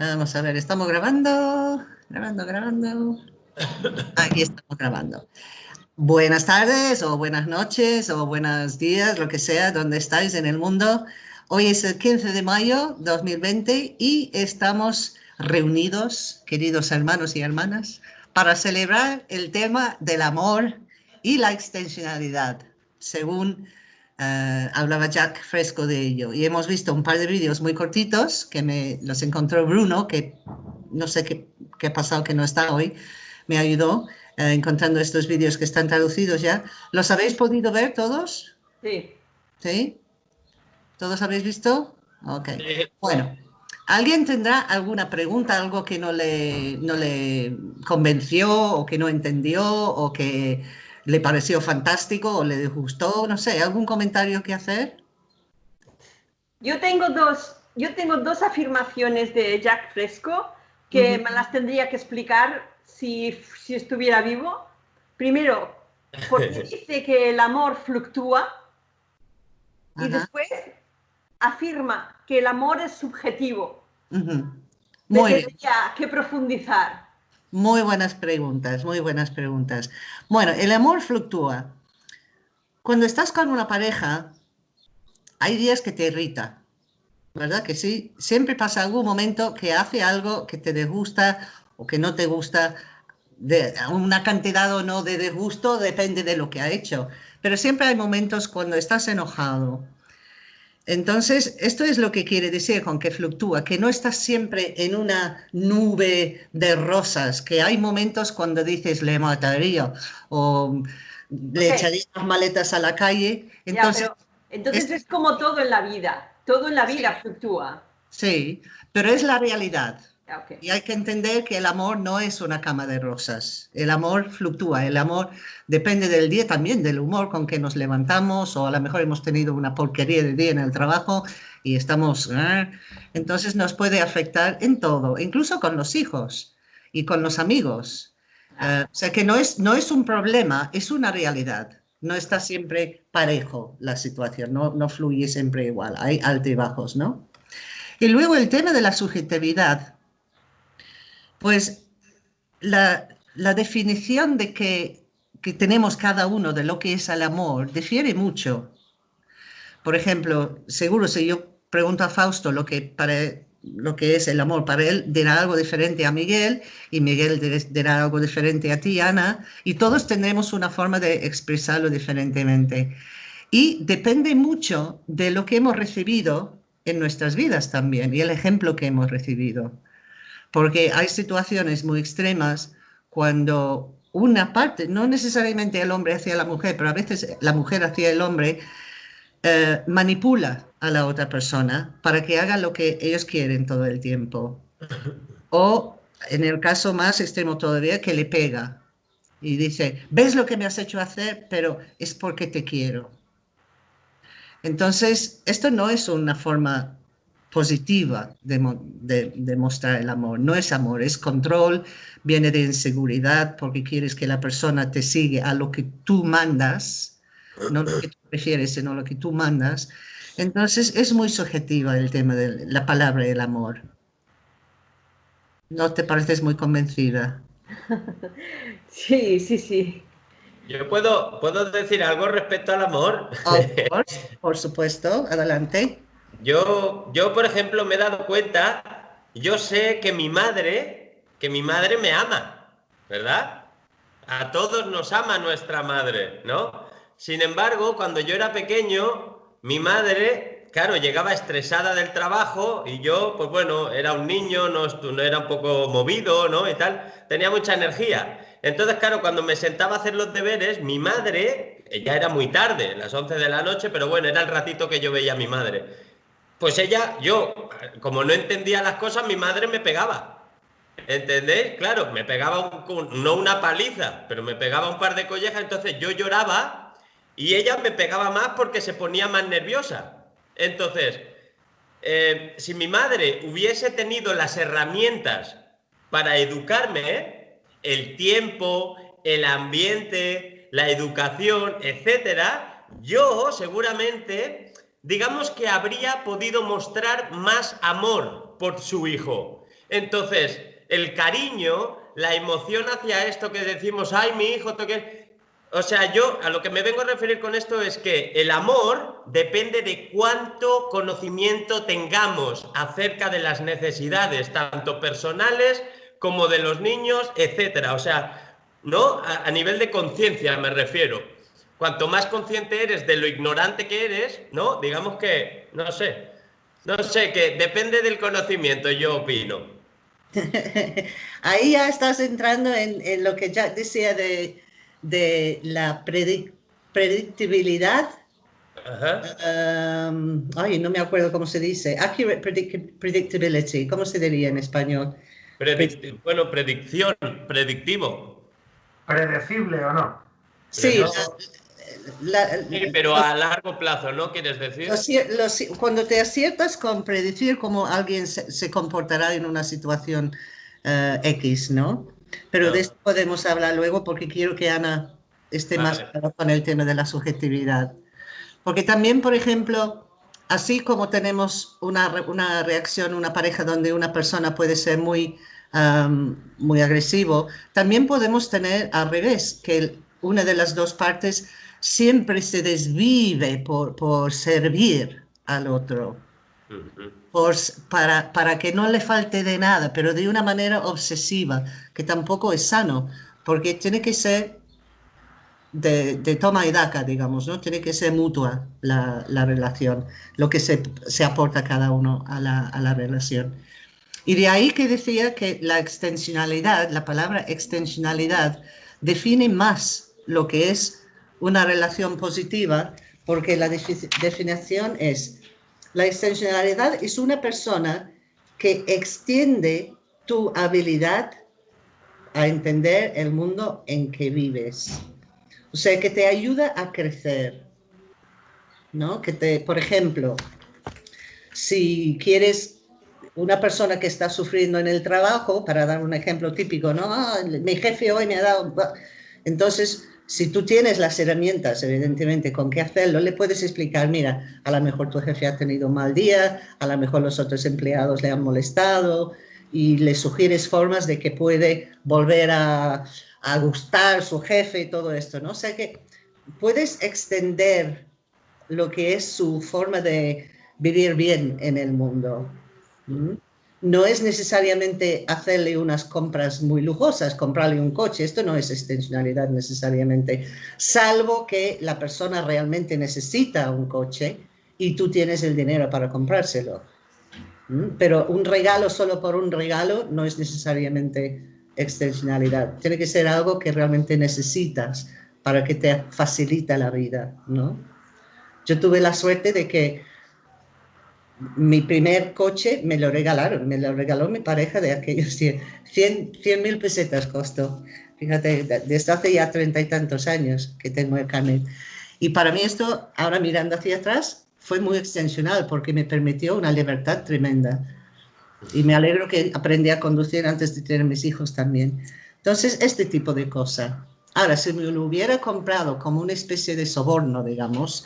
Vamos a ver, estamos grabando, grabando, grabando. Aquí estamos grabando. Buenas tardes o buenas noches o buenos días, lo que sea, donde estáis en el mundo. Hoy es el 15 de mayo 2020 y estamos reunidos, queridos hermanos y hermanas, para celebrar el tema del amor y la extensionalidad, según eh, hablaba Jack Fresco de ello. Y hemos visto un par de vídeos muy cortitos que me los encontró Bruno, que no sé qué, qué ha pasado que no está hoy, me ayudó eh, encontrando estos vídeos que están traducidos ya. ¿Los habéis podido ver todos? Sí. ¿Sí? ¿Todos habéis visto? Ok. Bueno, ¿alguien tendrá alguna pregunta, algo que no le, no le convenció o que no entendió o que le pareció fantástico o le gustó, no sé, algún comentario que hacer. Yo tengo dos, yo tengo dos afirmaciones de Jack Fresco que me las tendría que explicar si, si estuviera vivo. Primero, porque dice que el amor fluctúa y después afirma que el amor es subjetivo. Muy que profundizar. Muy buenas preguntas, muy buenas preguntas. Bueno, el amor fluctúa. Cuando estás con una pareja, hay días que te irrita, ¿verdad? Que sí, siempre pasa algún momento que hace algo que te disgusta o que no te gusta, de una cantidad o no de disgusto, depende de lo que ha hecho. Pero siempre hay momentos cuando estás enojado, entonces, esto es lo que quiere decir con que fluctúa, que no estás siempre en una nube de rosas, que hay momentos cuando dices le mataría o le echaría las maletas a la calle. Entonces, entonces es como todo en la vida, todo en la vida fluctúa. Sí, pero es la realidad. Y hay que entender que el amor no es una cama de rosas. El amor fluctúa. El amor depende del día también, del humor con que nos levantamos o a lo mejor hemos tenido una porquería de día en el trabajo y estamos... ¿eh? Entonces nos puede afectar en todo, incluso con los hijos y con los amigos. Eh, o sea que no es, no es un problema, es una realidad. No está siempre parejo la situación, no, no fluye siempre igual, hay altibajos, ¿no? Y luego el tema de la subjetividad pues la, definición de que, tenemos cada uno de lo que es el amor difiere mucho. Por ejemplo, seguro si yo pregunto a Fausto lo que, para, lo que es el amor para él, dirá algo diferente a Miguel y Miguel dirá algo diferente a ti, Ana, y todos tendremos una forma de expresarlo diferentemente. Y depende mucho de lo que hemos recibido en nuestras vidas también y el ejemplo que hemos recibido porque hay situaciones muy extremas cuando una parte, no necesariamente el hombre hacia la mujer, pero a veces la mujer hacia el hombre, eh, manipula a la otra persona para que haga lo que ellos quieren todo el tiempo. O en el caso más extremo todavía, que le pega y dice, ves lo que me has hecho hacer, pero es porque te quiero. Entonces, esto no es una forma positiva de, mostrar el amor. No es amor, es control, viene de inseguridad porque quieres que la persona te siga a lo que tú mandas, no lo que tú prefieres, sino lo que tú mandas. Entonces es muy subjetiva el tema de la palabra el amor. ¿No te pareces muy convencida? Sí, sí, sí. Yo puedo, puedo decir algo respecto al amor. por supuesto, adelante. Yo, yo, por ejemplo, me he dado cuenta, yo sé que mi madre, que mi madre me ama, ¿verdad? A todos nos ama nuestra madre, ¿no? Sin embargo, cuando yo era pequeño, mi madre, claro, llegaba estresada del trabajo y yo, pues bueno, era un niño, no, no era un poco movido, ¿no? Y tal, tenía mucha energía. Entonces, claro, cuando me sentaba a hacer los deberes, mi madre, ya era muy tarde, las 11 de la noche, pero bueno, era el ratito que yo veía a mi madre. Pues ella, yo, como no entendía las cosas, mi madre me pegaba. ¿Entendéis? Claro, me pegaba no una paliza, pero me pegaba un par de collejas, entonces yo lloraba y ella me pegaba más porque se ponía más nerviosa. Entonces, eh, si mi madre hubiese tenido las herramientas para educarme, el tiempo, el ambiente, la educación, etcétera, yo seguramente digamos que habría podido mostrar más amor por su hijo. Entonces, el cariño, la emoción hacia esto que decimos, ay, mi hijo, toque... O sea, yo a lo que me vengo a referir con esto es que el amor depende de cuánto conocimiento tengamos acerca de las necesidades, tanto personales como de los niños, etcétera. O sea, ¿no? A, a nivel de conciencia me refiero. Cuanto más consciente eres de lo ignorante que eres, ¿no? Digamos que, no sé, no sé, que depende del conocimiento, yo opino. Ahí ya estás entrando en, lo que ya decía de, la predictibilidad. Um, ay, no me acuerdo cómo se dice. Accurate predictability. ¿Cómo se diría en español? bueno, predicción, predictivo. ¿Predecible o no? Sí, pero a largo plazo, ¿no? ¿Quieres decir? cuando te aciertas con predecir cómo alguien se, comportará en una situación eh, X, ¿no? Pero de esto podemos hablar luego porque quiero que Ana esté más con el tema de la subjetividad. Porque también, por ejemplo, así como tenemos una, una reacción, una pareja donde una persona puede ser muy, muy agresivo, también podemos tener al revés, que una de las dos partes siempre se desvive por, por servir al otro, por, para, para que no le falte de nada, pero de una manera obsesiva, que tampoco es sano, porque tiene que ser de, de, toma y daca, digamos, ¿no? Tiene que ser mutua la, la relación, lo que se, se, aporta cada uno a la, a la relación. Y de ahí que decía que la extensionalidad, la palabra extensionalidad, define más lo que es una relación positiva porque la definición es, la extensionalidad es una persona que extiende tu habilidad a entender el mundo en que vives. O sea, que te ayuda a crecer. ¿No? Que te, por ejemplo, si quieres una persona que está sufriendo en el trabajo, para dar un ejemplo típico, ¿no? Ah, mi jefe hoy me ha dado... Entonces, si tú tienes las herramientas, evidentemente, con qué hacerlo, le puedes explicar, mira, a lo mejor tu jefe ha tenido un mal día, a lo mejor los otros empleados le han molestado y le sugieres formas de que puede volver a, gustar su jefe y todo esto, ¿no? O sea que puedes extender lo que es su forma de vivir bien en el mundo no es necesariamente hacerle unas compras muy lujosas, comprarle un coche, esto no es extensionalidad necesariamente, salvo que la persona realmente necesita un coche y tú tienes el dinero para comprárselo. ¿Mm? Pero un regalo solo por un regalo no es necesariamente extensionalidad, tiene que ser algo que realmente necesitas para que te facilita la vida, ¿no? Yo tuve la suerte de que mi primer coche me lo regalaron, me lo regaló mi pareja de aquellos 100 mil pesetas costó. Fíjate, desde hace ya treinta y tantos años que tengo el carnet. Y para mí esto, ahora mirando hacia atrás, fue muy extensional porque me permitió una libertad tremenda. Y me alegro que aprendí a conducir antes de tener mis hijos también. Entonces, este tipo de cosas. Ahora, si me lo hubiera comprado como una especie de soborno, digamos,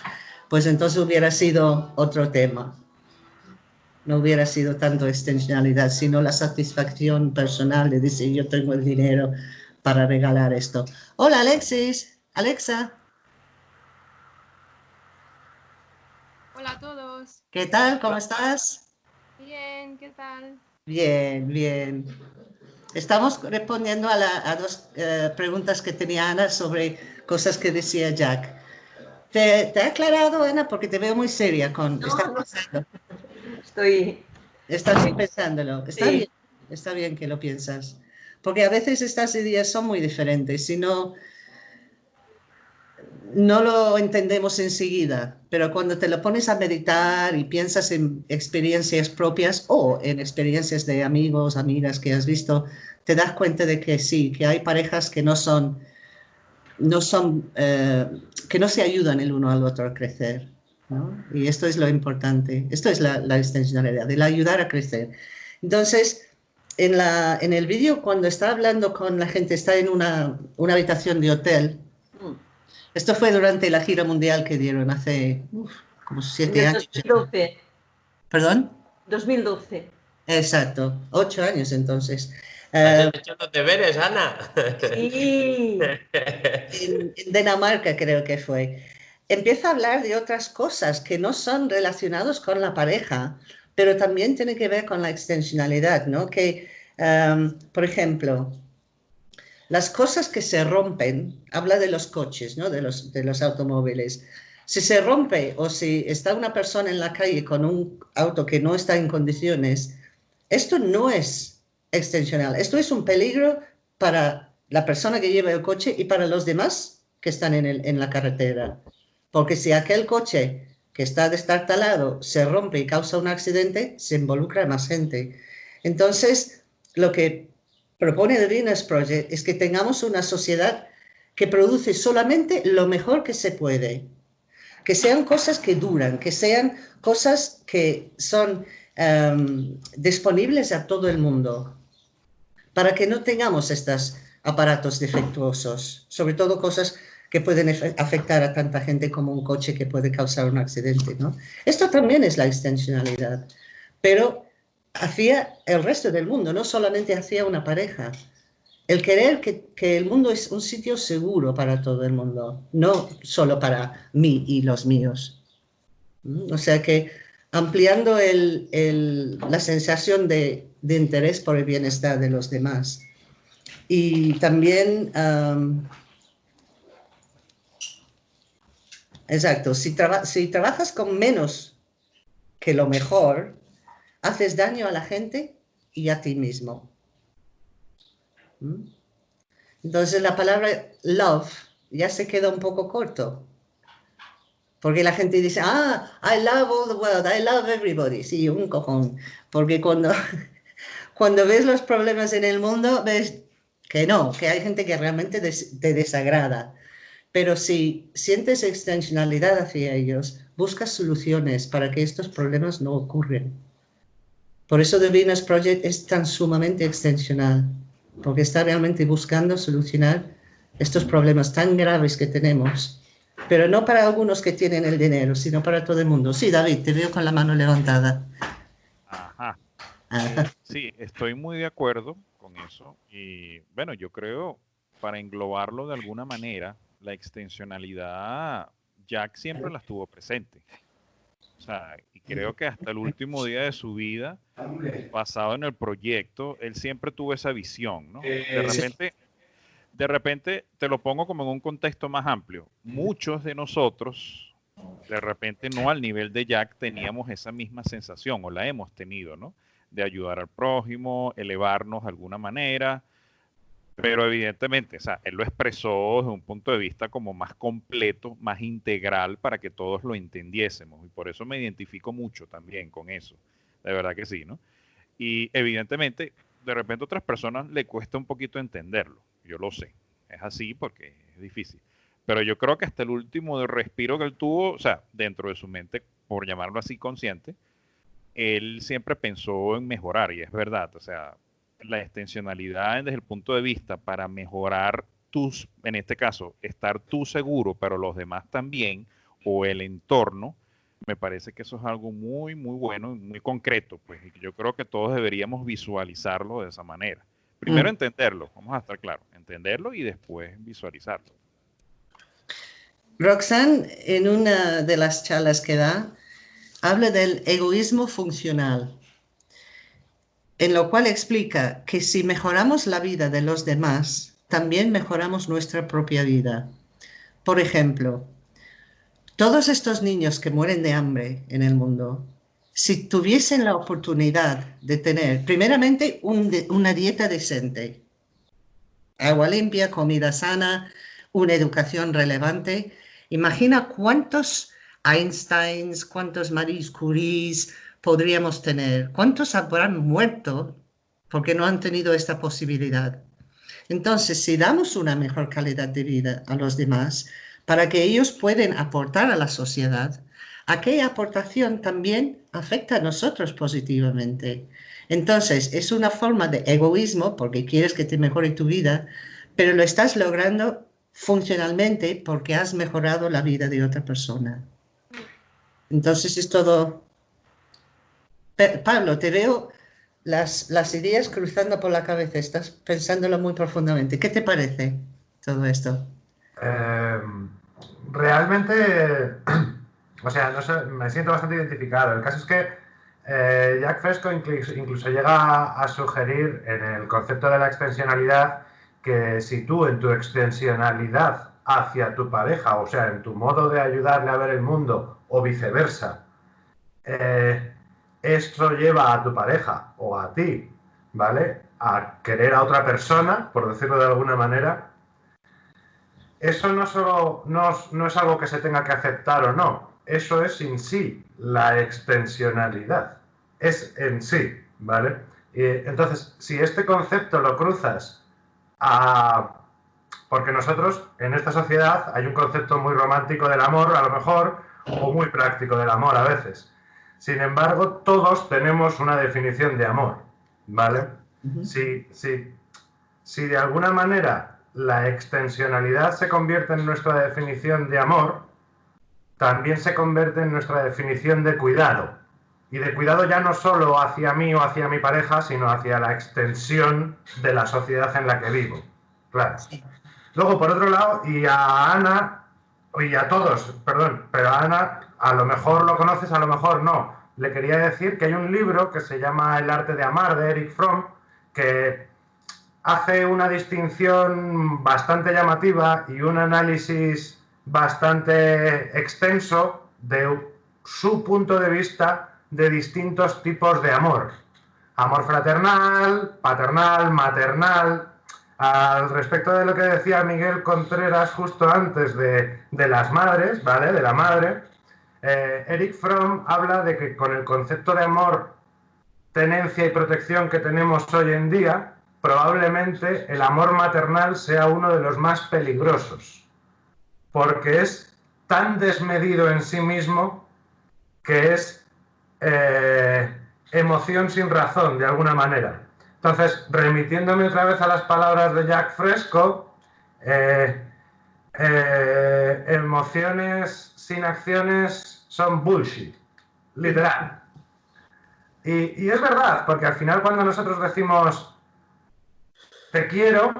pues entonces hubiera sido otro tema no hubiera sido tanto extensionalidad, sino la satisfacción personal de decir yo tengo el dinero para regalar esto. Hola Alexis, Alexa. Hola a todos. ¿Qué tal? ¿Cómo estás? Bien, ¿qué tal? Bien, bien. Estamos respondiendo a, dos eh, preguntas que tenía Ana sobre cosas que decía Jack. ¿Te, te ha aclarado, Ana? Porque te veo muy seria con... estoy... Estás pensándolo. Está, bien, está bien que lo piensas. Porque a veces estas ideas son muy diferentes. Si no, no lo entendemos enseguida, pero cuando te lo pones a meditar y piensas en experiencias propias o en experiencias de amigos, amigas que has visto, te das cuenta de que sí, que hay parejas que no son, no son, eh, que no se ayudan el uno al otro a crecer. Y esto es lo importante, esto es la, la extensionalidad, el ayudar a crecer. Entonces, en, la, en el vídeo, cuando está hablando con la gente, está en una, una habitación de hotel. Esto fue durante la gira mundial que dieron hace como siete años. 2012. ¿Perdón? 2012. Exacto, ocho años entonces. ¿Has hecho los deberes, Ana? Sí. en, Dinamarca creo que fue. Empieza a hablar de otras cosas que no son relacionadas con la pareja, pero también tiene que ver con la extensionalidad, ¿no? Que, um, por ejemplo, las cosas que se rompen, habla de los coches, ¿no? De los, automóviles. Si se rompe o si está una persona en la calle con un auto que no está en condiciones, esto no es extensional. Esto es un peligro para la persona que lleva el coche y para los demás que están en la carretera. Porque si aquel coche que está destartalado se rompe y causa un accidente, se involucra más gente. Entonces, lo que propone el Venus Project es que tengamos una sociedad que produce solamente lo mejor que se puede. Que sean cosas que duran, que sean cosas que son em, disponibles a todo el mundo para que no tengamos estos aparatos defectuosos, sobre todo cosas que pueden afectar a tanta gente como un coche que puede causar un accidente. ¿no? Esto también es la extensionalidad, pero hacia el resto del mundo, no solamente hacia una pareja. El querer que, que, el mundo es un sitio seguro para todo el mundo, no solo para mí y los míos. ¿Mm? O sea que ampliando el, el, la sensación de, de, interés por el bienestar de los demás. Y también, um, exacto, si, trabajas con menos que lo mejor, haces daño a la gente y a ti mismo. ¿Mm? Entonces la palabra love ya se queda un poco corto. Porque la gente dice, ah, I love all the world, I love everybody. Sí, un cojón. Porque cuando, cuando ves los problemas en el mundo, ves que no, que hay gente que realmente te desagrada. Pero si sientes extensionalidad hacia ellos, buscas soluciones para que estos problemas no ocurran. Por eso The Venus Project es tan sumamente extensional, porque está realmente buscando solucionar estos problemas tan graves que tenemos pero no para algunos que tienen el dinero, sino para todo el mundo. Sí, David, te veo con la mano levantada. Ajá. Eh, sí, estoy muy de acuerdo con eso. Y bueno, yo creo, para englobarlo de alguna manera, la extensionalidad, Jack siempre la estuvo presente. O sea, y creo que hasta el último día de su vida, basado en el proyecto, él siempre tuvo esa visión, ¿no? De eh, repente, de repente te lo pongo como en un contexto más amplio. Muchos de nosotros, de repente no al nivel de Jack, teníamos esa misma sensación o la hemos tenido, ¿no? De ayudar al prójimo, elevarnos de alguna manera, pero evidentemente, o sea, él lo expresó desde un punto de vista como más completo, más integral para que todos lo entendiésemos y por eso me identifico mucho también con eso, de verdad que sí, ¿no? Y evidentemente, de repente a otras personas le cuesta un poquito entenderlo yo lo sé. Es así porque es difícil. Pero yo creo que hasta el último respiro que él tuvo, o sea, dentro de su mente, por llamarlo así consciente, él siempre pensó en mejorar y es verdad. O sea, la extensionalidad desde el punto de vista para mejorar tus, en este caso, estar tú seguro, pero los demás también, o el entorno, me parece que eso es algo muy, muy bueno, muy concreto, pues, y yo creo que todos deberíamos visualizarlo de esa manera. Primero mm. entenderlo, vamos a estar claros, entenderlo y después visualizarlo. Roxanne, en una de las charlas que da, habla del egoísmo funcional, en lo cual explica que si mejoramos la vida de los demás, también mejoramos nuestra propia vida. Por ejemplo, todos estos niños que mueren de hambre en el mundo si tuviesen la oportunidad de tener, primeramente, una dieta decente, agua limpia, comida sana, una educación relevante, imagina cuántos Einsteins, cuántos Marie Curies podríamos tener, cuántos habrán muerto porque no han tenido esta posibilidad. Entonces, si damos una mejor calidad de vida a los demás, para que ellos puedan aportar a la sociedad, aquella aportación también afecta a nosotros positivamente. Entonces, es una forma de egoísmo porque quieres que te mejore tu vida, pero lo estás logrando funcionalmente porque has mejorado la vida de otra persona. Entonces es todo... Pablo, te veo las, ideas cruzando por la cabeza, estás pensándolo muy profundamente. ¿Qué te parece todo esto? Em, realmente, o sea, me siento bastante identificado. El caso es que eh, Jack Fresco incluso, llega a, sugerir en el concepto de la extensionalidad que si tú en tu extensionalidad hacia tu pareja, o sea, en tu modo de ayudarle a ver el mundo o viceversa, eh, esto lleva a tu pareja o a ti, ¿vale? A querer a otra persona, por decirlo de alguna manera, eso no solo no, es algo que se tenga que aceptar o no, eso es en sí la extensionalidad, es en sí, ¿vale? Y entonces, si este concepto lo cruzas a... Porque nosotros, en esta sociedad, hay un concepto muy romántico del amor, a lo mejor, o muy práctico del amor a veces. Sin embargo, todos tenemos una definición de amor, ¿vale? si, si de alguna manera la extensionalidad se convierte en nuestra definición de amor, también se convierte en nuestra definición de cuidado. Y de cuidado ya no solo hacia mí o hacia mi pareja, sino hacia la extensión de la sociedad en la que vivo. Claro. Luego, por otro lado, y a Ana, y a todos, perdón, pero a Ana a lo mejor lo conoces, a lo mejor no. Le quería decir que hay un libro que se llama El arte de amar de Eric Fromm, que hace una distinción bastante llamativa y un análisis bastante extenso de su punto de vista de distintos tipos de amor. Amor fraternal, paternal, maternal. Al respecto de lo que decía Miguel Contreras justo antes de, las madres, ¿vale? De la madre, eh, Eric Fromm habla de que con el concepto de amor, tenencia y protección que tenemos hoy en día, probablemente el amor maternal sea uno de los más peligrosos, porque es tan desmedido en sí mismo que es eh, emoción sin razón, de alguna manera. Entonces, remitiéndome otra vez a las palabras de Jack Fresco, eh, emociones sin acciones son bullshit, literal. y es verdad, porque al final cuando nosotros decimos te quiero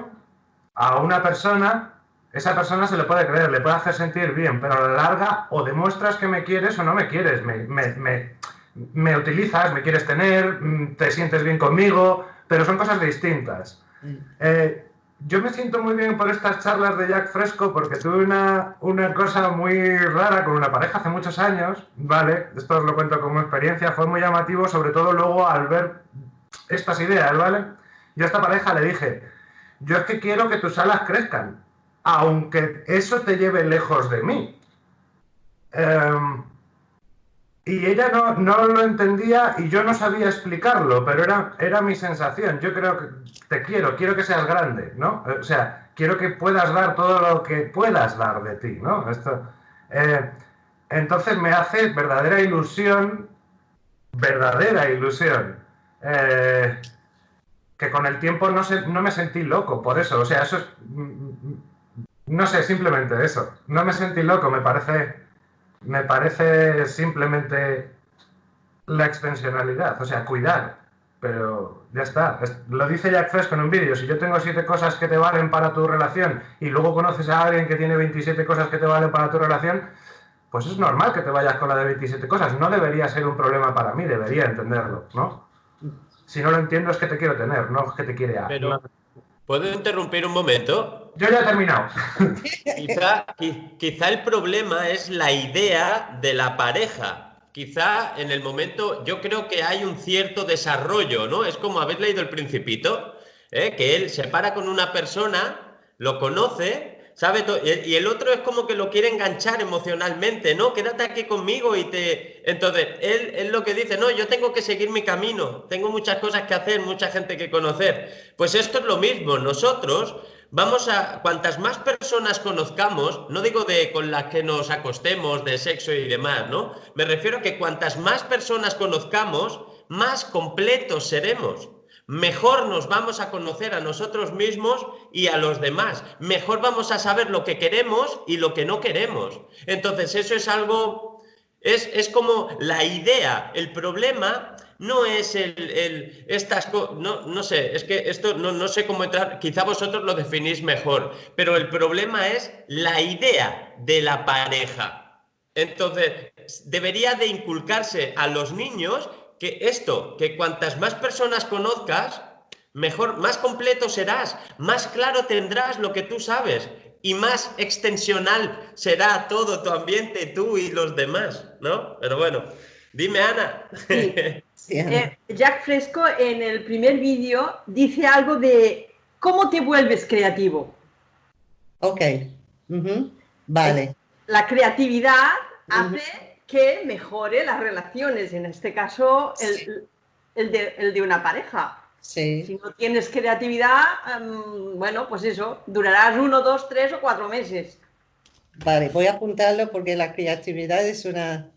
a una persona, esa persona se le puede creer, le puede hacer sentir bien, pero a la larga o demuestras que me quieres o no me quieres, me, utilizas, me quieres tener, mm, te sientes bien conmigo, pero son cosas distintas. Mm. Eh, yo me siento muy bien por estas charlas de Jack Fresco porque tuve una, una, cosa muy rara con una pareja hace muchos años, ¿vale? Esto os lo cuento como experiencia, fue muy llamativo, sobre todo luego al ver estas ideas, ¿vale? Yo a esta pareja le dije, yo es que quiero que tus alas crezcan, aunque eso te lleve lejos de mí. Em, y ella no, no, lo entendía y yo no sabía explicarlo, pero era, era mi sensación. Yo creo que te quiero, quiero que seas grande, ¿no? O sea, quiero que puedas dar todo lo que puedas dar de ti, ¿no? Esto, eh, entonces me hace verdadera ilusión, verdadera ilusión. Eh, que con el tiempo no, no me sentí loco por eso. O sea, eso es. No sé, simplemente eso. No me sentí loco, me parece. Me parece simplemente la extensionalidad, o sea, cuidar. Pero ya está. lo dice Jack Fresco en un vídeo. Si yo tengo siete cosas que te valen para tu relación y luego conoces a alguien que tiene 27 cosas que te valen para tu relación, pues es normal que te vayas con la de 27 cosas. No debería ser un problema para mí, debería entenderlo, ¿no? Si no lo entiendo es que te quiero tener, no es que te quiere a. Pero, ¿puedo interrumpir un momento? Yo ya he terminado. quizá, quizá el problema es la idea de la pareja. Quizá en el momento, yo creo que hay un cierto desarrollo, ¿no? Es como habéis leído El Principito, ¿eh? que él se para con una persona, lo conoce, ¿sabe? Y el otro es como que lo quiere enganchar emocionalmente, ¿no? Quédate aquí conmigo y te... Entonces, él es lo que dice, no, yo tengo que seguir mi camino, tengo muchas cosas que hacer, mucha gente que conocer. Pues esto es lo mismo, nosotros vamos a, cuantas más personas conozcamos, no digo de con las que nos acostemos, de sexo y demás, ¿no? Me refiero a que cuantas más personas conozcamos, más completos seremos mejor nos vamos a conocer a nosotros mismos y a los demás. Mejor vamos a saber lo que queremos y lo que no queremos. Entonces, eso es algo, es, es como la idea. El problema no es el, estas no, no sé, es que esto no, no sé cómo entrar, quizá vosotros lo definís mejor, pero el problema es la idea de la pareja. Entonces, debería de inculcarse a los niños que esto, que cuantas más personas conozcas, mejor, más completo serás, más claro tendrás lo que tú sabes y más extensional será todo tu ambiente, tú y los demás, ¿no? Pero bueno, dime Ana. Eh, Jack Fresco en el primer vídeo dice algo de cómo te vuelves creativo. Ok, vale. La creatividad hace que mejore las relaciones, en este caso el, de, una pareja. Si no tienes creatividad, em, bueno, pues eso, durarás uno, dos, tres o cuatro meses. Vale, voy a apuntarlo porque la creatividad es una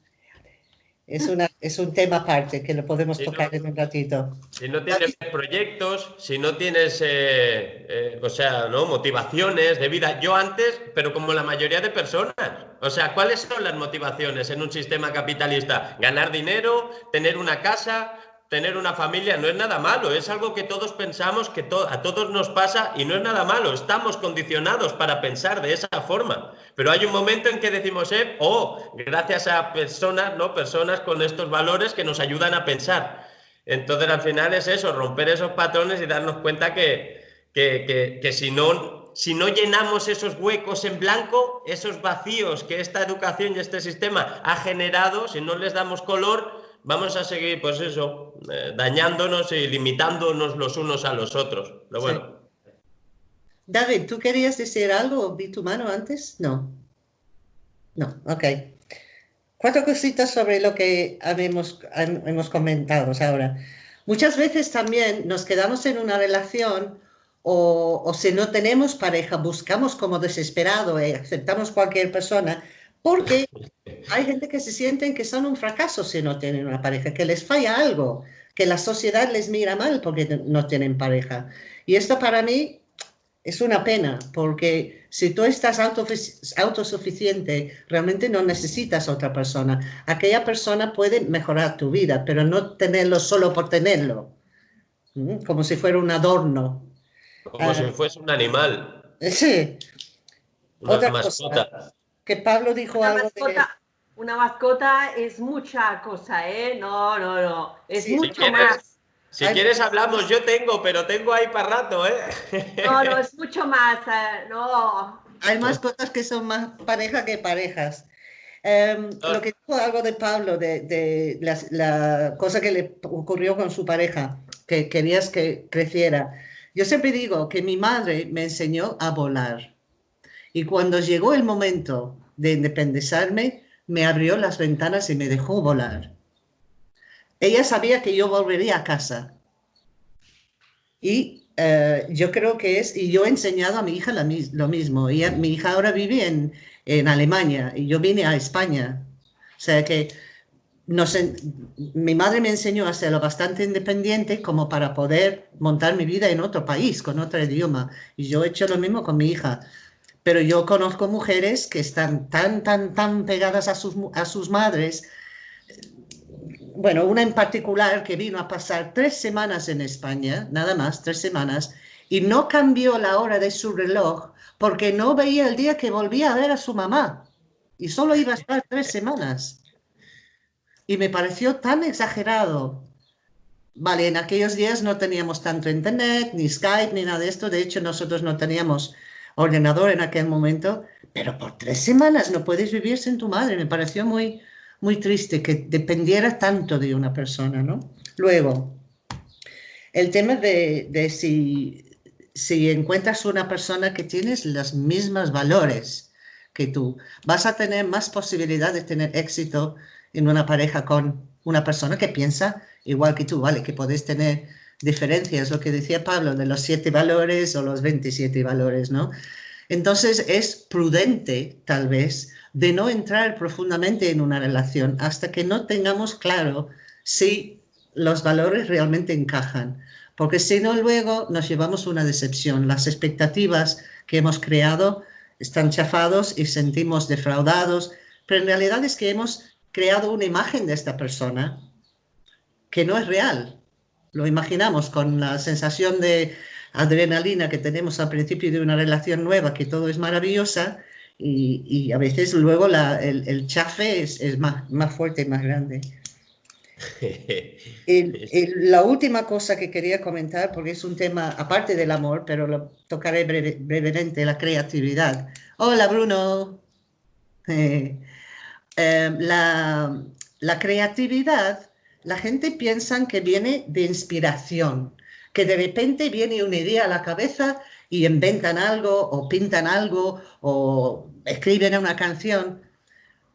es, una, es un tema aparte que lo podemos tocar en un ratito. Si no tienes proyectos, si no tienes, eh, eh, o sea, ¿no? motivaciones de vida. Yo antes, pero como la mayoría de personas, o sea, ¿cuáles son las motivaciones en un sistema capitalista? Ganar dinero, tener una casa, tener una familia no es nada malo, es algo que todos pensamos que a todos nos pasa y no es nada malo, estamos condicionados para pensar de esa forma, pero hay un momento en que decimos, eh, oh, gracias a personas, ¿no? Personas con estos valores que nos ayudan a pensar. Entonces al final es eso, romper esos patrones y darnos cuenta que, que, que si no si no llenamos esos huecos en blanco, esos vacíos que esta educación y este sistema ha generado, si no les damos color, vamos a seguir, pues eso, eh, dañándonos y limitándonos los unos a los otros. bueno. David, ¿tú querías decir algo? ¿Vi tu mano antes? No. No, ok. Cuatro cositas sobre lo que hemos, hemos comentado ahora. Muchas veces también nos quedamos en una relación o, o, si no tenemos pareja, buscamos como desesperado y aceptamos cualquier persona porque hay gente que se sienten que son un fracaso si no tienen una pareja, que les falla algo, que la sociedad les mira mal porque no tienen pareja. Y esto para mí es una pena, porque si tú estás autosuficiente, realmente no necesitas otra persona. Aquella persona puede mejorar tu vida, pero no tenerlo solo por tenerlo, como si fuera un adorno. Como si ah. fuese un animal. Sí. Una mascota que Pablo dijo algo mascota, Una mascota es mucha cosa, ¿eh? No, no, no. Es mucho más. Si quieres hablamos, yo tengo, pero tengo ahí para rato, ¿eh? No, no, es mucho más, eh, no. Hay mascotas que son más pareja que parejas. Em, lo que dijo algo de Pablo, de, la, cosa que le ocurrió con su pareja, que querías que creciera. Yo siempre digo que mi madre me enseñó a volar. Y cuando llegó el momento de independizarme, me abrió las ventanas y me dejó volar. Ella sabía que yo volvería a casa. Y eh, yo creo que es, y yo he enseñado a mi hija lo mismo. y mi hija ahora vive en, en, Alemania y yo vine a España. O sea que mi madre me enseñó a ser lo bastante independiente como para poder montar mi vida en otro país, con otro idioma. Y yo he hecho lo mismo con mi hija pero yo conozco mujeres que están tan, tan, tan pegadas a sus, a sus madres. Bueno, una en particular que vino a pasar tres semanas en España, nada más, tres semanas, y no cambió la hora de su reloj porque no veía el día que volvía a ver a su mamá. Y solo iba a estar tres semanas. Y me pareció tan exagerado. Vale, en aquellos días no teníamos tanto internet, ni Skype, ni nada de esto. De hecho, nosotros no teníamos ordenador en aquel momento, pero por tres semanas no puedes vivir sin tu madre. Me pareció muy, muy triste que dependiera tanto de una persona, ¿no? Luego, el tema de, si, si encuentras una persona que tienes los mismos valores que tú, vas a tener más posibilidad de tener éxito en una pareja con una persona que piensa igual que tú, ¿vale? Que podés tener diferencias, lo que decía Pablo, de los siete valores o los 27 valores, ¿no? Entonces es prudente, tal vez, de no entrar profundamente en una relación hasta que no tengamos claro si los valores realmente encajan. Porque si no, luego nos llevamos una decepción. Las expectativas que hemos creado están chafados y sentimos defraudados, pero en realidad es que hemos creado una imagen de esta persona que no es real. Lo imaginamos con la sensación de adrenalina que tenemos al principio de una relación nueva, que todo es maravillosa, y, a veces luego el, chafe es, más, más fuerte y más grande. la última cosa que quería comentar, porque es un tema aparte del amor, pero lo tocaré brevemente, la creatividad. Hola Bruno. Eh, eh, la, la, creatividad, la gente piensa que viene de inspiración, que de repente viene una idea a la cabeza y inventan algo o pintan algo o escriben una canción.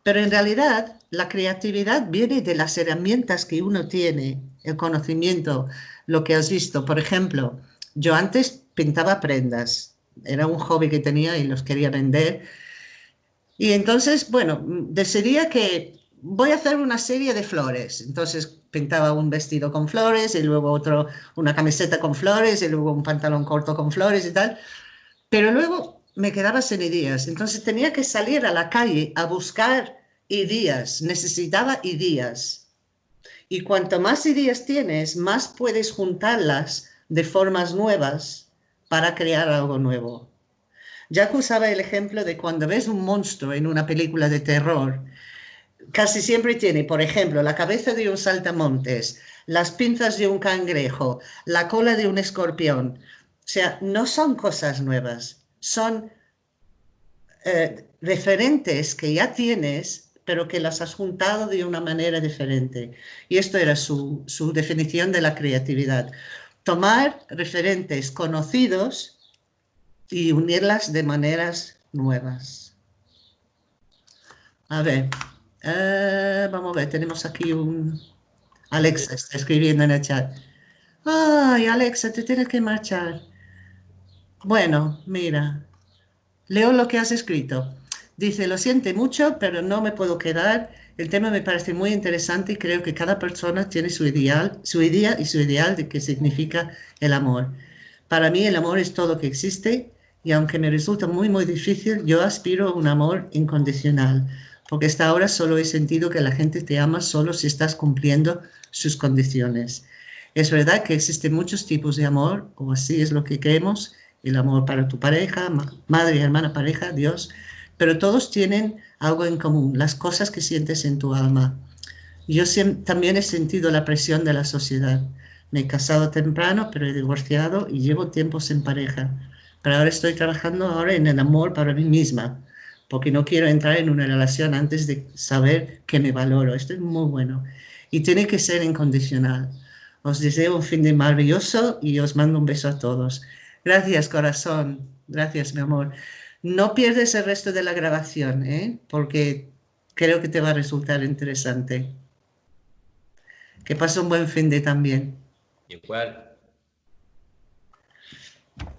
Pero en realidad la creatividad viene de las herramientas que uno tiene, el conocimiento, lo que has visto. Por ejemplo, yo antes pintaba prendas, era un hobby que tenía y los quería vender. Y entonces, bueno, decidía que voy a hacer una serie de flores. Entonces pintaba un vestido con flores y luego otro, una camiseta con flores y luego un pantalón corto con flores y tal. Pero luego me quedaba sin ideas. Entonces tenía que salir a la calle a buscar ideas. Necesitaba ideas. Y cuanto más ideas tienes, más puedes juntarlas de formas nuevas para crear algo nuevo. Ya usaba el ejemplo de cuando ves un monstruo en una película de terror, casi siempre tiene, por ejemplo, la cabeza de un saltamontes, las pinzas de un cangrejo, la cola de un escorpión. O sea, no son cosas nuevas, son eh, referentes que ya tienes, pero que las has juntado de una manera diferente. Y esto era su, su definición de la creatividad. Tomar referentes conocidos y unirlas de maneras nuevas. A ver, eh, vamos a ver, tenemos aquí un... Alexa está escribiendo en el chat. Ay, Alexa, te tienes que marchar. Bueno, mira, leo lo que has escrito. Dice, lo siente mucho, pero no me puedo quedar. El tema me parece muy interesante y creo que cada persona tiene su ideal, su idea y su ideal de qué significa el amor. Para mí el amor es todo lo que existe y aunque me resulta muy, muy difícil, yo aspiro a un amor incondicional porque hasta ahora solo he sentido que la gente te ama solo si estás cumpliendo sus condiciones. Es verdad que existen muchos tipos de amor, o así es lo que creemos, el amor para tu pareja, madre, hermana, pareja, Dios, pero todos tienen algo en común, las cosas que sientes en tu alma. Yo también he sentido la presión de la sociedad. Me he casado temprano, pero he divorciado y llevo tiempos en pareja. Pero ahora estoy trabajando ahora en el amor para mí misma porque no quiero entrar en una relación antes de saber que me valoro. Esto es muy bueno. Y tiene que ser incondicional. Os deseo un fin de maravilloso y os mando un beso a todos. Gracias, corazón. Gracias, mi amor. No pierdes el resto de la grabación, ¿eh? porque creo que te va a resultar interesante. Que pase un buen fin de también. Igual.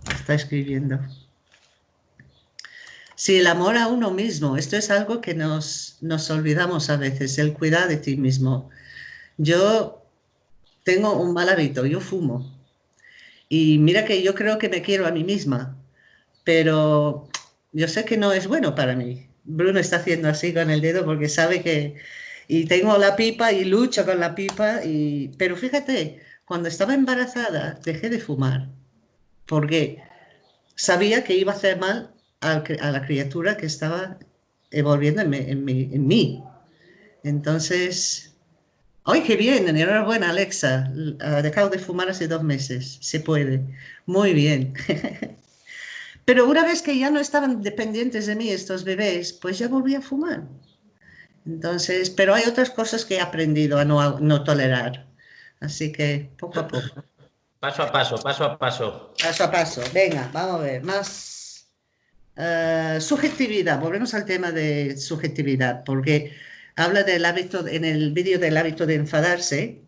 Está escribiendo. Sí, el amor a uno mismo, esto es algo que nos, nos olvidamos a veces, el cuidar de ti mismo. Yo tengo un mal hábito, yo fumo. Y mira que yo creo que me quiero a mí misma, pero yo sé que no es bueno para mí. Bruno está haciendo así con el dedo porque sabe que... Y tengo la pipa y lucho con la pipa, y... pero fíjate, cuando estaba embarazada dejé de fumar porque sabía que iba a hacer mal a, la criatura que estaba evolviendo en, mí. Entonces, ¡ay, qué bien! Enhorabuena, Alexa. Ha dejado de fumar hace dos meses. Se puede. Muy bien. Pero una vez que ya no estaban dependientes de mí estos bebés, pues ya volví a fumar. Entonces, pero hay otras cosas que he aprendido a no, no tolerar. Así que poco a poco. Paso a paso, paso a paso. Paso a paso. Venga, vamos a ver. Más eh, subjetividad, volvemos al tema de subjetividad, porque habla del hábito, en el vídeo del hábito de enfadarse,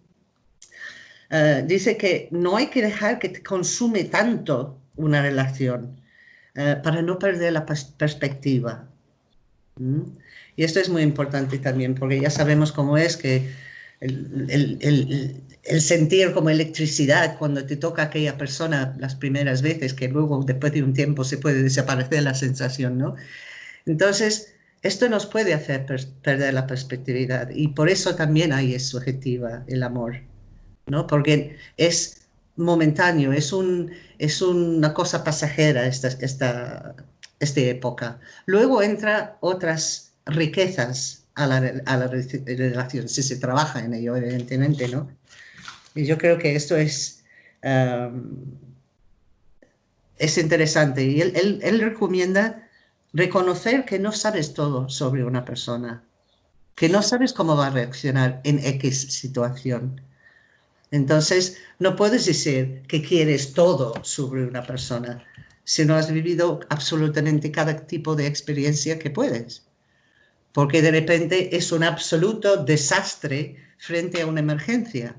eh, dice que no hay que dejar que te consume tanto una relación eh, para no perder la perspectiva. ¿Mm? Y esto es muy importante también, porque ya sabemos cómo es que el, el sentir como electricidad cuando te toca aquella persona las primeras veces, que luego después de un tiempo se puede desaparecer la sensación, ¿no? Entonces, esto nos puede hacer perder la perspectividad y por eso también ahí es subjetiva el amor. ¿no? Porque es momentáneo, es, un, es una cosa pasajera esta, esta, esta época. Luego entra otras riquezas a la, relación, si se trabaja en ello, evidentemente, ¿no? Y yo creo que esto es, es interesante. Y él, él, él recomienda reconocer que no sabes todo sobre una persona, que no sabes cómo va a reaccionar en X situación. Entonces, no puedes decir que quieres todo sobre una persona si no has vivido absolutamente cada tipo de experiencia que puedes. Porque de repente es un absoluto desastre frente a una emergencia.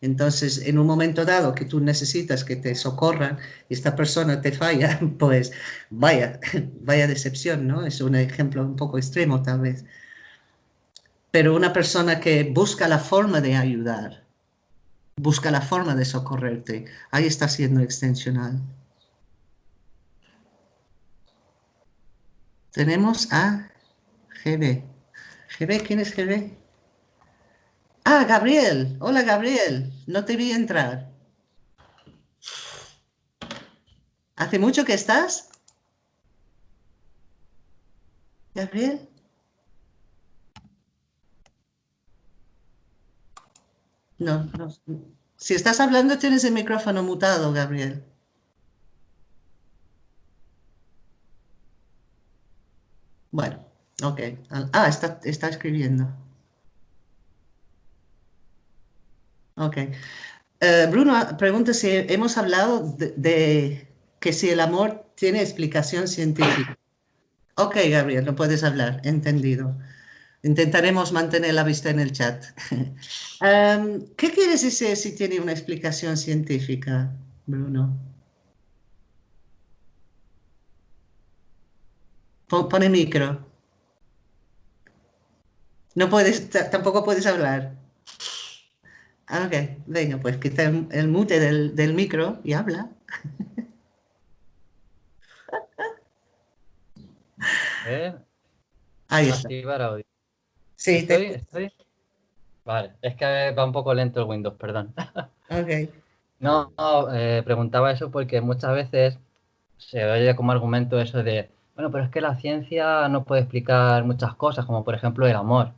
Entonces, en un momento dado que tú necesitas que te socorran y esta persona te falla, pues vaya, vaya decepción, ¿no? Es un ejemplo un poco extremo tal vez. Pero una persona que busca la forma de ayudar, busca la forma de socorrerte, ahí está siendo extensional. Tenemos a GB. GB, ¿quién es GB? Ah, Gabriel. Hola, Gabriel. No te vi entrar. ¿Hace mucho que estás? Gabriel. No, no. Si estás hablando, tienes el micrófono mutado, Gabriel. Bueno, ok. Ah, está, está escribiendo. Ok. Eh, Bruno pregunta si hemos hablado de, que si el amor tiene explicación científica. Ok, Gabriel, no puedes hablar, entendido. Intentaremos mantener la vista en el chat. Em, ¿Qué quieres decir si tiene una explicación científica, Bruno? Pone micro. No puedes, tampoco puedes hablar. Ah, ok, venga, pues quita el, mute del, micro y habla. ¿Eh? Ahí está. audio. Sí, ¿Estoy, estoy? Vale, es que va un poco lento el Windows, perdón. Ok. No, eh, preguntaba eso porque muchas veces se oye como argumento eso de, bueno, pero es que la ciencia no puede explicar muchas cosas, como por ejemplo el amor.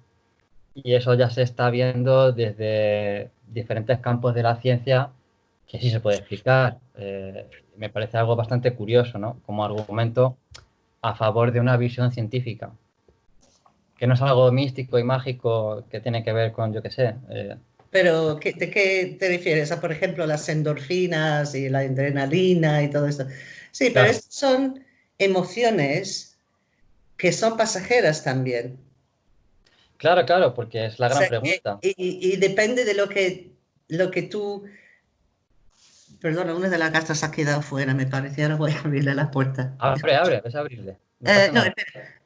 Y eso ya se está viendo desde diferentes campos de la ciencia que sí se puede explicar. Eh, me parece algo bastante curioso, ¿no? Como argumento a favor de una visión científica. Que no es algo místico y mágico que tiene que ver con, yo qué sé. Eh. Pero, ¿de qué te refieres? A, por ejemplo, las endorfinas y la adrenalina y todo eso. Sí, pero son emociones que son pasajeras también. Claro, claro, porque es la gran pregunta. Y, depende de lo que, lo que tú... Perdona, una de las cartas ha quedado fuera, me parece. Ahora voy a abrirle la puerta. Abre, abre, ves a abrirle. No, eh,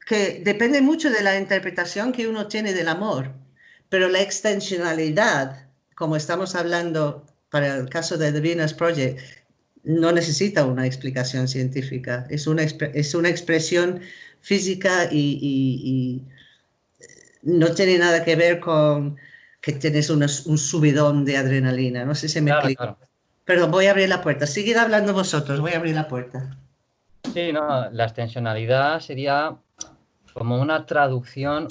que depende mucho de la interpretación que uno tiene del amor, pero la extensionalidad, como estamos hablando para el caso de The Venus Project, no necesita una explicación científica, es una, es una expresión física y no tiene nada que ver con que tienes un subidón de adrenalina. No sé si me explico. Perdón, voy a abrir la puerta. Seguid hablando vosotros, voy a abrir la puerta. Sí, no, la extensionalidad sería como una traducción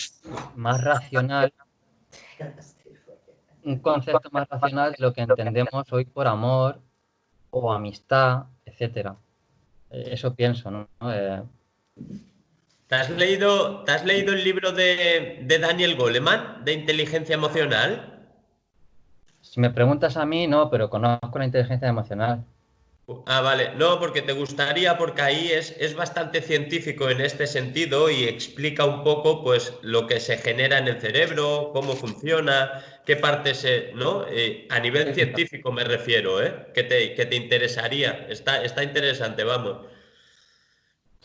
más racional, un concepto más racional de lo que entendemos hoy por amor o amistad, etcétera. Eso pienso, ¿no? Eh, ¿Te has leído, has leído el libro de, Daniel Goleman, de inteligencia emocional? Si me preguntas a mí, no, pero conozco la inteligencia emocional. Ah, vale. No, porque te gustaría, porque ahí es, es bastante científico en este sentido y explica un poco pues lo que se genera en el cerebro, cómo funciona, qué parte se. ¿no? Eh, a nivel científico me refiero, ¿eh? Que te, que te interesaría. Está, está interesante, vamos.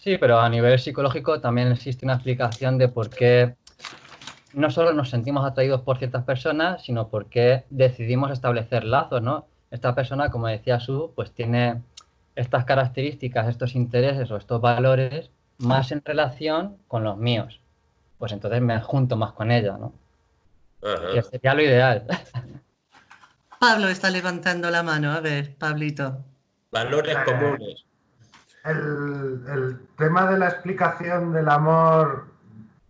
Sí, pero a nivel psicológico también existe una explicación de por qué no solo nos sentimos atraídos por ciertas personas, sino por qué decidimos establecer lazos, ¿no? Esta persona, como decía Su, pues tiene estas características, estos intereses o estos valores más en relación con los míos. Pues entonces me junto más con ella, ¿no? Que sería lo ideal. Pablo está levantando la mano. A ver, Pablito. Valores comunes. El, tema de la explicación del amor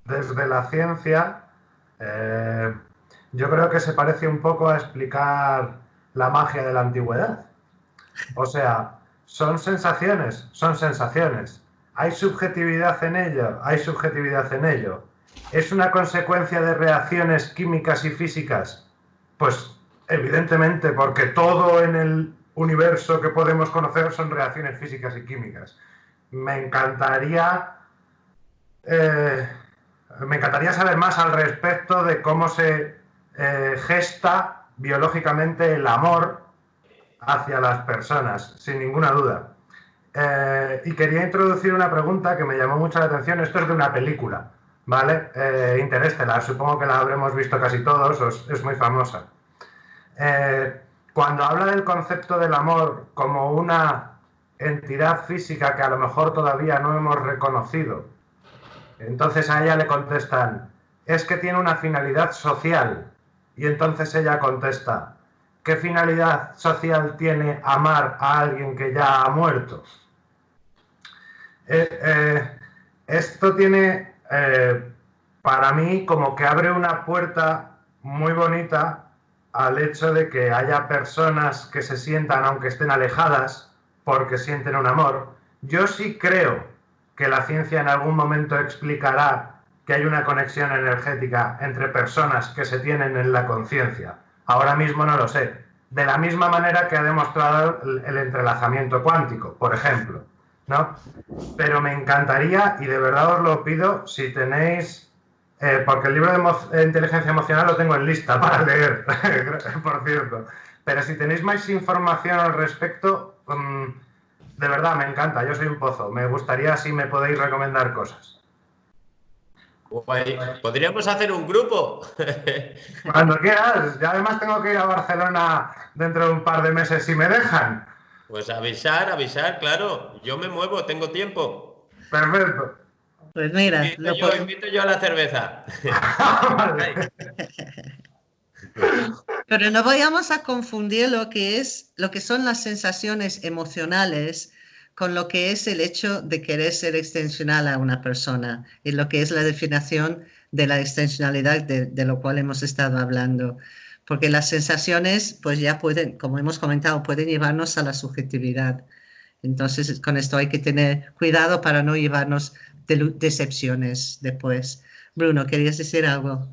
desde la ciencia, eh, yo creo que se parece un poco a explicar la magia de la antigüedad. O sea, son sensaciones, son sensaciones. Hay subjetividad en ello, hay subjetividad en ello. ¿Es una consecuencia de reacciones químicas y físicas? Pues evidentemente, porque todo en el universo que podemos conocer son reacciones físicas y químicas. Me encantaría, eh, me encantaría saber más al respecto de cómo se eh, gesta biológicamente el amor hacia las personas, sin ninguna duda. Eh, y quería introducir una pregunta que me llamó mucho la atención. Esto es de una película, ¿vale? Eh, Interestelar, supongo que la habremos visto casi todos, es muy famosa. Cuando habla del concepto del amor como una entidad física que a lo mejor todavía no hemos reconocido, entonces a ella le contestan, es que tiene una finalidad social. Y entonces ella contesta, ¿qué finalidad social tiene amar a alguien que ya ha muerto? Eh, eh, esto tiene, eh, para mí, como que abre una puerta muy bonita al hecho de que haya personas que se sientan, aunque estén alejadas, porque sienten un amor. Yo sí creo que la ciencia en algún momento explicará que hay una conexión energética entre personas que se tienen en la conciencia. Ahora mismo no lo sé. De la misma manera que ha demostrado el entrelazamiento cuántico, por ejemplo. ¿no? Pero me encantaría, y de verdad os lo pido, si tenéis, eh, porque el libro de inteligencia emocional lo tengo en lista para leer, por cierto, pero si tenéis más información al respecto, mm, de verdad me encanta, yo soy un pozo, me gustaría si me podéis recomendar cosas. Podríamos hacer un grupo. Cuando quieras, ya además tengo que ir a Barcelona dentro de un par de meses si me dejan. Pues avisar, avisar, claro. Yo me muevo, tengo tiempo. Perfecto. Pues mira, invito, yo, invito yo a la cerveza. Pero no vayamos a confundir lo que es, lo que son las sensaciones emocionales con lo que es el hecho de querer ser extensional a una persona y lo que es la definición de la extensionalidad de, de lo cual hemos estado hablando porque las sensaciones, pues ya pueden, como hemos comentado, pueden llevarnos a la subjetividad. Entonces, con esto hay que tener cuidado para no llevarnos decepciones después. Bruno, ¿querías decir algo?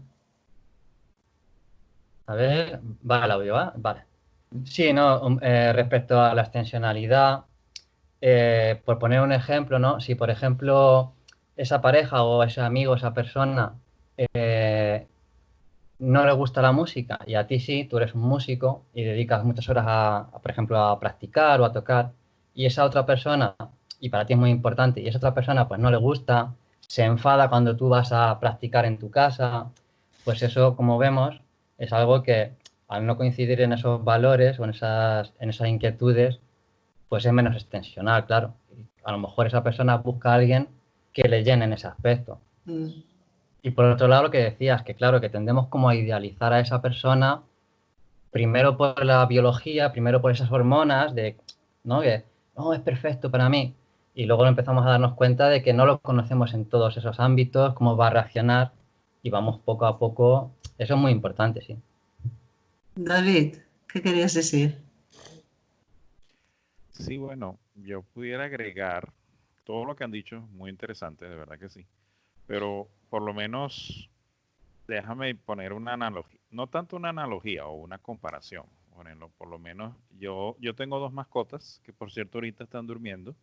A ver, vale, la audio, ¿va? Vale. Sí, no, um, eh, respecto a la extensionalidad, eh, por poner un ejemplo, ¿no? Si, por ejemplo, esa pareja o ese amigo, esa persona, eh, no le gusta la música y a ti sí, tú eres un músico y dedicas muchas horas a, por ejemplo, a practicar o a tocar y esa otra persona, y para ti es muy importante, y esa otra persona pues no le gusta, se enfada cuando tú vas a practicar en tu casa, pues eso, como vemos, es algo que al no coincidir en esos valores o en esas, en esas inquietudes, pues es menos extensional, claro. A lo mejor esa persona busca a alguien que le llene en ese aspecto. Mm. Y por otro lado, lo que decías, que claro, que tendemos como a idealizar a esa persona, primero por la biología, primero por esas hormonas, de, ¿no? Que, no, es perfecto para mí. Y luego empezamos a darnos cuenta de que no lo conocemos en todos esos ámbitos, cómo va a reaccionar, y vamos poco a poco. Eso es muy importante, sí. David, ¿qué querías decir? Sí, bueno, yo pudiera agregar todo lo que han dicho, muy interesante, de verdad que sí. Pero por lo menos déjame poner una analogía, no tanto una analogía o una comparación, por lo menos yo, yo tengo dos mascotas que por cierto ahorita están durmiendo,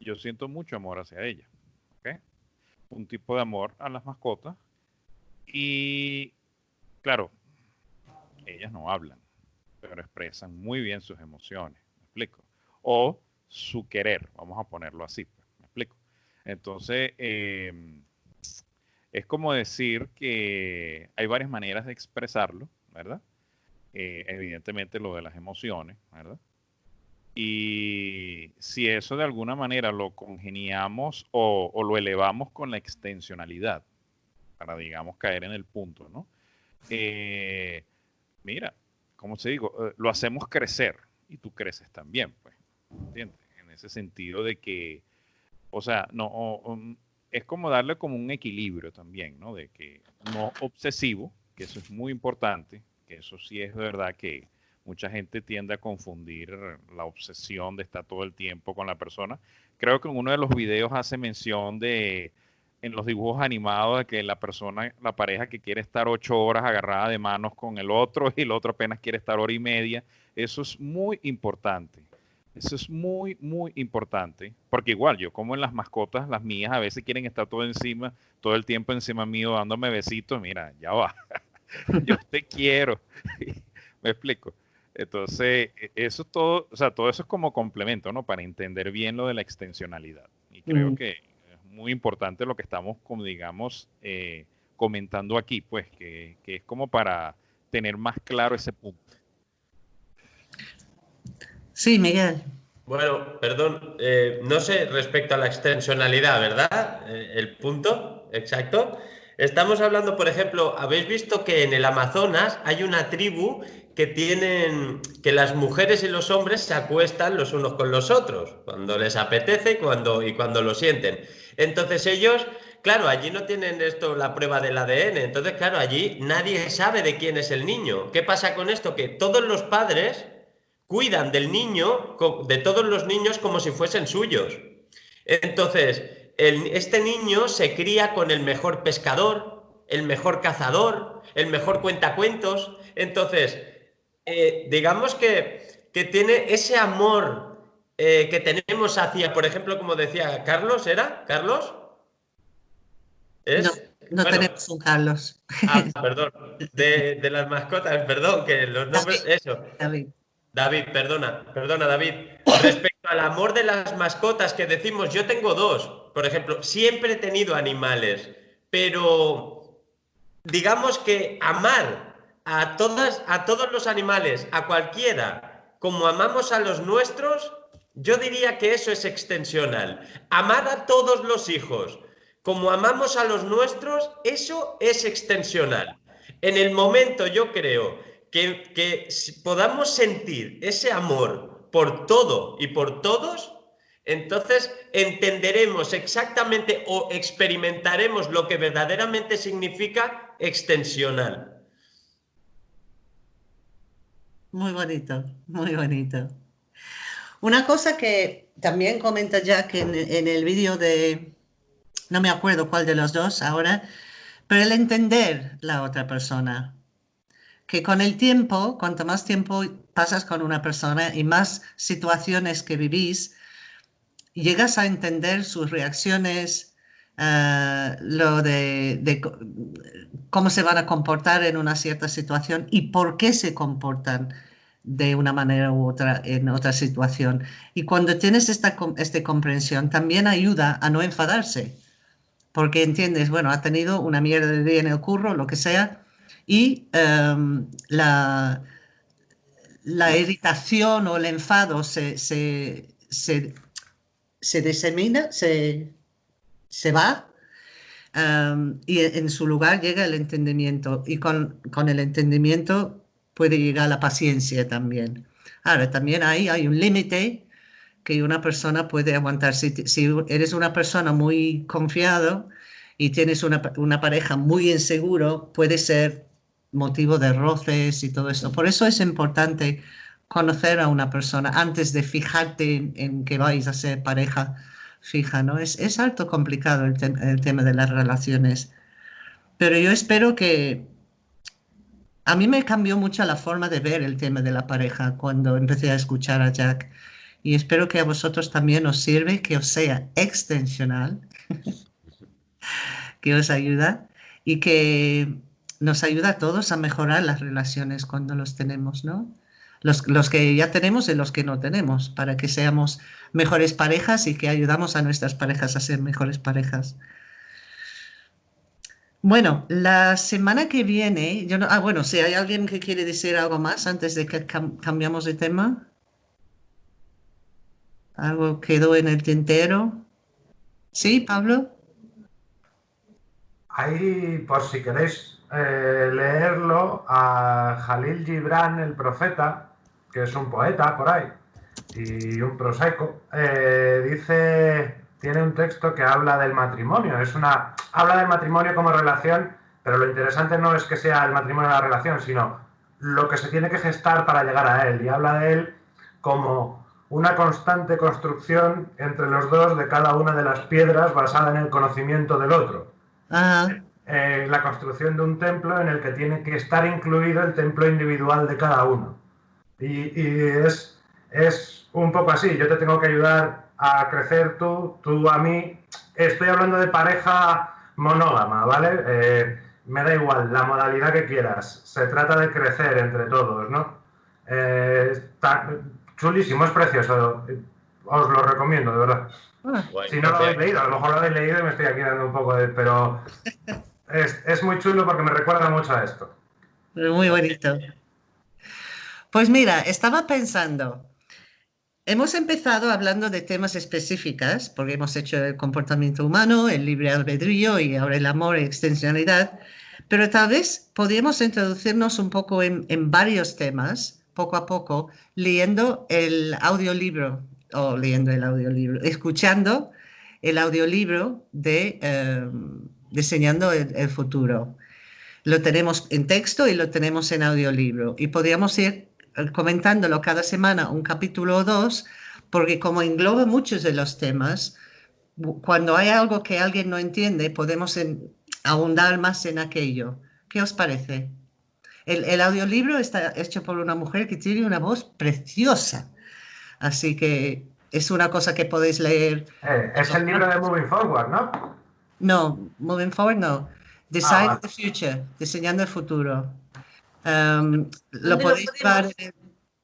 yo siento mucho amor hacia ellas, un tipo de amor a las mascotas y claro, ellas no hablan, pero expresan muy bien sus emociones, ¿me explico? O su querer, vamos a ponerlo así, pues, ¿me explico? Entonces, eh, es como decir que hay varias maneras de expresarlo, ¿verdad? Eh, evidentemente lo de las emociones, ¿verdad? Y si eso de alguna manera lo congeniamos o, lo elevamos con la extensionalidad, para, digamos, caer en el punto, ¿no? Eh, mira, ¿cómo se digo? Eh, lo hacemos crecer y tú creces también, pues, ¿entiendes? En ese sentido de que, o sea, no, es como darle como un equilibrio también, ¿no? De que no obsesivo, que eso es muy importante, que eso sí es verdad que mucha gente tiende a confundir la obsesión de estar todo el tiempo con la persona. Creo que en uno de los videos hace mención de en los dibujos animados de que la persona, la pareja que quiere estar ocho horas agarrada de manos con el otro y el otro apenas quiere estar hora y media. Eso es muy importante. Eso es muy, muy importante. Porque igual, yo como en las mascotas, las mías a veces quieren estar todo encima, todo el tiempo encima mío, dándome besitos. Mira, ya va. yo te quiero. Me explico. Entonces, e, eso todo, o sea, todo eso es como complemento, ¿no? Para entender bien lo de la extensionalidad. Y creo que es muy importante lo que estamos, como digamos, eh, comentando aquí, pues, que, es como para tener más claro ese punto. Sí, Miguel. Bueno, perdón, eh, no sé respecto a la extensionalidad, ¿verdad? Eh, el punto exacto. Estamos hablando, por ejemplo, habéis visto que en el Amazonas hay una tribu que tienen que las mujeres y los hombres se acuestan los unos con los otros cuando les apetece cuando, y cuando lo sienten. Entonces ellos, claro, allí no tienen esto la prueba del ADN, entonces claro, allí nadie sabe de quién es el niño. ¿Qué pasa con esto? Que todos los padres cuidan del niño, de todos los niños como si fuesen suyos. Entonces, este niño se cría con el mejor pescador, el mejor cazador, el mejor cuentacuentos. Entonces, eh, digamos que, que, tiene ese amor eh, que tenemos hacia, por ejemplo, como decía Carlos, ¿era? ¿Carlos? No, no tenemos un Carlos. Ah, perdón. De, de, las mascotas, perdón, que los nombres. eso. David. David, perdona, perdona, David. Respecto al amor de las mascotas que decimos, yo tengo dos. Por ejemplo, siempre he tenido animales, pero digamos que amar a, todas, a todos los animales, a cualquiera, como amamos a los nuestros, yo diría que eso es extensional. Amar a todos los hijos, como amamos a los nuestros, eso es extensional. En el momento yo creo que, que podamos sentir ese amor por todo y por todos, entonces entenderemos exactamente o experimentaremos lo que verdaderamente significa extensional. Muy bonito, muy bonito. Una cosa que también comenta Jack en, el vídeo de, no me acuerdo cuál de los dos ahora, pero el entender la otra persona. Que con el tiempo, cuanto más tiempo pasas con una persona y más situaciones que vivís, llegas a entender sus reacciones, eh, lo de, cómo se van a comportar en una cierta situación y por qué se comportan de una manera u otra en otra situación. Y cuando tienes esta, esta comprensión, también ayuda a no enfadarse, porque entiendes, bueno, ha tenido una mierda de día en el curro, lo que sea, y em, la, la irritación o el enfado se, se, se se disemina, se, se va y en su lugar llega el entendimiento y con, con, el entendimiento puede llegar la paciencia también. Ahora, también ahí hay un límite que una persona puede aguantar. Si, si, eres una persona muy confiado y tienes una, una pareja muy inseguro, puede ser motivo de roces y todo eso. Por eso es importante conocer a una persona antes de fijarte en, que vais a ser pareja fija, ¿no? Es, es harto complicado el, el, tema de las relaciones. Pero yo espero que... A mí me cambió mucho la forma de ver el tema de la pareja cuando empecé a escuchar a Jack. Y espero que a vosotros también os sirve, que os sea extensional, que os ayuda y que nos ayuda a todos a mejorar las relaciones cuando los tenemos, ¿no? los, que ya tenemos y los que no tenemos, para que seamos mejores parejas y que ayudamos a nuestras parejas a ser mejores parejas. Bueno, la semana que viene, yo no, ah, bueno, si hay alguien que quiere decir algo más antes de que cambiamos de tema. ¿Algo quedó en el tintero? ¿Sí, Pablo? Ahí, por si queréis eh, leerlo a Jalil Gibran, el profeta, que es un poeta por ahí y un prosaico. Eh, dice, tiene un texto que habla del matrimonio. Es una, habla del matrimonio como relación, pero lo interesante no es que sea el matrimonio la relación, sino lo que se tiene que gestar para llegar a él. Y habla de él como una constante construcción entre los dos de cada una de las piedras basada en el conocimiento del otro. Eh, la construcción de un templo en el que tiene que estar incluido el templo individual de cada uno. Y, es, es un poco así, yo te tengo que ayudar a crecer tú, tú a mí. Estoy hablando de pareja monógama, ¿vale? Eh, me da igual, la modalidad que quieras. Se trata de crecer entre todos, ¿no? Eh, está chulísimo, es precioso. Os lo recomiendo, de verdad. Ah. si no lo habéis leído, a lo mejor lo habéis leído y me estoy aquí dando un poco de... Pero es, es muy chulo porque me recuerda mucho a esto. Muy bonito. Pues mira, estaba pensando, hemos empezado hablando de temas específicos, porque hemos hecho el comportamiento humano, el libre albedrío y ahora el amor y extensionalidad, pero tal vez podríamos introducirnos un poco en, varios temas, poco a poco, leyendo el audiolibro, o leyendo el audiolibro, escuchando el audiolibro de eh, Diseñando el, Futuro. Lo tenemos en texto y lo tenemos en audiolibro. Y podríamos ir comentándolo cada semana, un capítulo o dos, porque como engloba muchos de los temas, cuando hay algo que alguien no entiende, podemos ahondar más en aquello. ¿Qué os parece? El, audiolibro está hecho por una mujer que tiene una voz preciosa, así que es una cosa que podéis leer. Eh, es el libro de Moving Forward, ¿no? No, Moving Forward no. Design ah, the Future, diseñando el futuro. Um, lo podéis ver.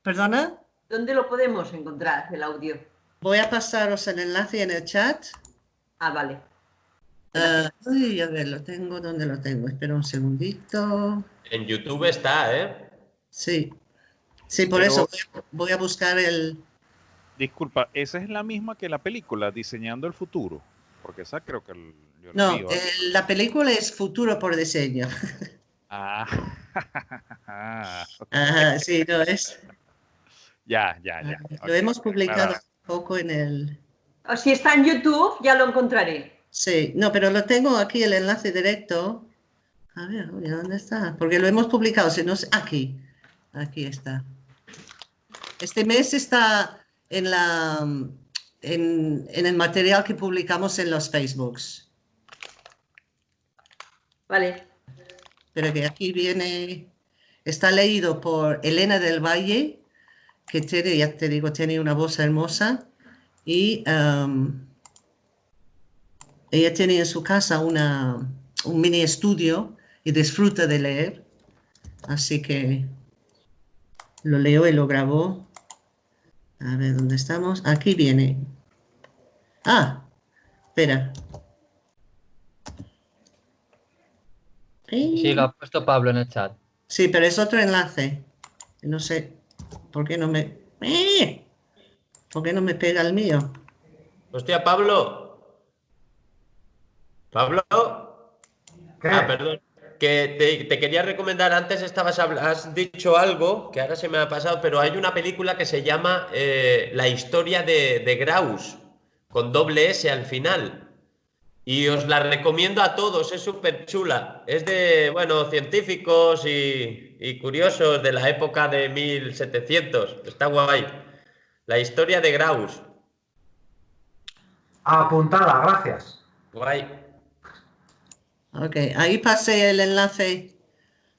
¿Perdona? ¿Dónde lo podemos encontrar, el audio? Voy a pasaros el enlace en el chat. Ah, vale. Uh, uy, a ver, lo tengo, ¿dónde lo tengo? Espera un segundito. En YouTube está, ¿eh? Sí. Sí, por eso voy a, buscar el... Disculpa, ¿esa es la misma que la película, Diseñando el Futuro? Porque esa creo que... no, la película es Futuro por Diseño. Ah. Ajá, sí, no es. Ya, ya, ya. Lo hemos publicado un poco en el. O si está en YouTube, ya lo encontraré. Sí, no, pero lo tengo aquí el enlace directo. A ver, ¿dónde está? Porque lo hemos publicado, si no aquí. Aquí está. Este mes está en la en, en el material que publicamos en los Facebooks. Vale pero que aquí viene, está leído por Elena del Valle, que tiene, ya te digo, tiene una voz hermosa y um, ella tiene en su casa una, un mini estudio y disfruta de leer, así que lo leo y lo grabó. A ver, ¿dónde estamos? Aquí viene. Ah, espera. Sí, lo ha puesto Pablo en el chat. Sí, pero es otro enlace. No sé por qué no me... ¡Eh! ¿Por qué no me pega el mío? Hostia, Pablo. Pablo. Ah, perdón. Que te, quería recomendar, antes estabas has dicho algo que ahora se me ha pasado, pero hay una película que se llama eh, La historia de, de Graus, con doble S al final. Y os la recomiendo a todos, es súper chula. Es de, bueno, científicos y, curiosos de la época de 1700. Está guay. La historia de Graus. Apuntada, gracias. Guay. Ok, ahí pasé el enlace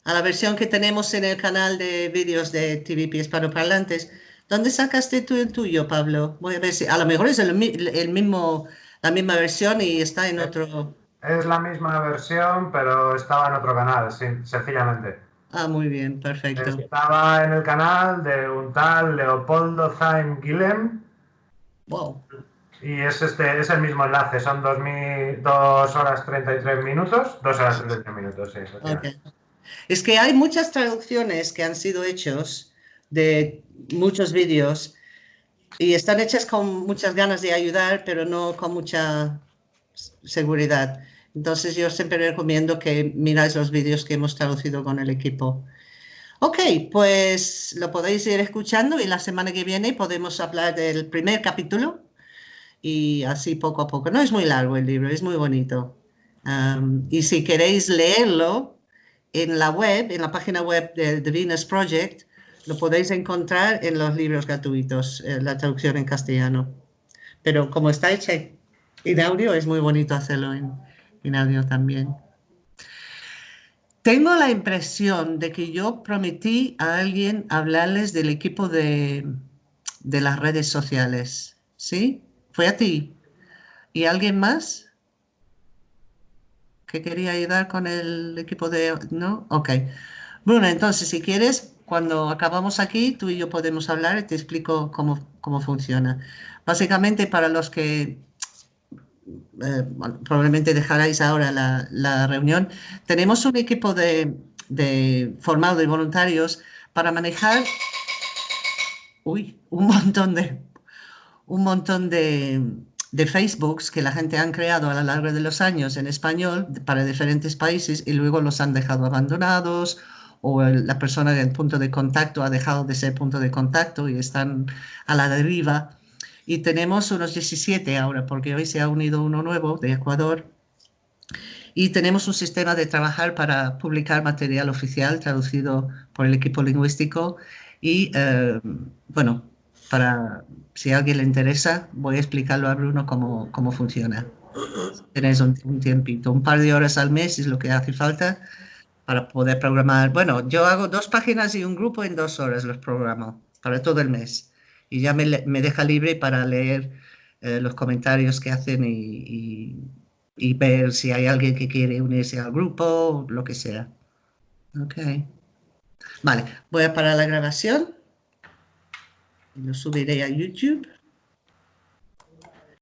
a la versión que tenemos en el canal de vídeos de TVP Hispanoparlantes. ¿Dónde sacaste tú el tuyo, Pablo? Voy a ver si a lo mejor es el mismo la misma versión y está en otro... Es la misma versión, pero estaba en otro canal, sencillamente. Ah, muy bien, perfecto. Estaba en el canal de un tal Leopoldo Zaim Guillem. Wow. Y es, este, es el mismo enlace, son 2 dos horas 33 minutos. Dos horas 33 minutos, sí. Okay. Es que hay muchas traducciones que han sido hechos de muchos vídeos y están hechas con muchas ganas de ayudar, pero no con mucha seguridad. Entonces yo siempre recomiendo que miráis los vídeos que hemos traducido con el equipo. Ok, pues lo podéis ir escuchando y la semana que viene podemos hablar del primer capítulo y así poco a poco. No es muy largo el libro, es muy bonito. y si queréis leerlo en la web, en la página web de The Venus Project, lo podéis encontrar en los libros gratuitos, eh, la traducción en castellano. Pero como está hecha en audio, es muy bonito hacerlo en, audio también. Tengo la impresión de que yo prometí a alguien hablarles del equipo de, de las redes sociales. ¿Sí? Fue a ti. ¿Y alguien más? que quería ayudar con el equipo de... ¿No? Ok. Bruno, entonces, si quieres, cuando acabamos aquí, tú y yo podemos hablar y te explico cómo, cómo funciona. Básicamente, para los que eh, probablemente dejaráis ahora la, reunión, tenemos un equipo de, formado de voluntarios para manejar uy, un montón de un montón de, de Facebooks que la gente han creado a lo largo de los años en español para diferentes países y luego los han dejado abandonados o la persona del punto de contacto ha dejado de ser punto de contacto y están a la deriva y tenemos unos 17 ahora, porque hoy se ha unido uno nuevo de Ecuador. Y tenemos un sistema de trabajar para publicar material oficial traducido por el equipo lingüístico. Y eh, bueno, para si a alguien le interesa, voy a explicarlo a Bruno cómo, cómo funciona. Tenéis un, un tiempito, un par de horas al mes es lo que hace falta para poder programar. Bueno, yo hago dos páginas y un grupo en dos horas los programo para todo el mes y ya me, deja libre para leer eh, los comentarios que hacen y, ver si hay alguien que quiere unirse al grupo, lo que sea. Ok. Vale, voy a parar la grabación. Lo subiré a YouTube.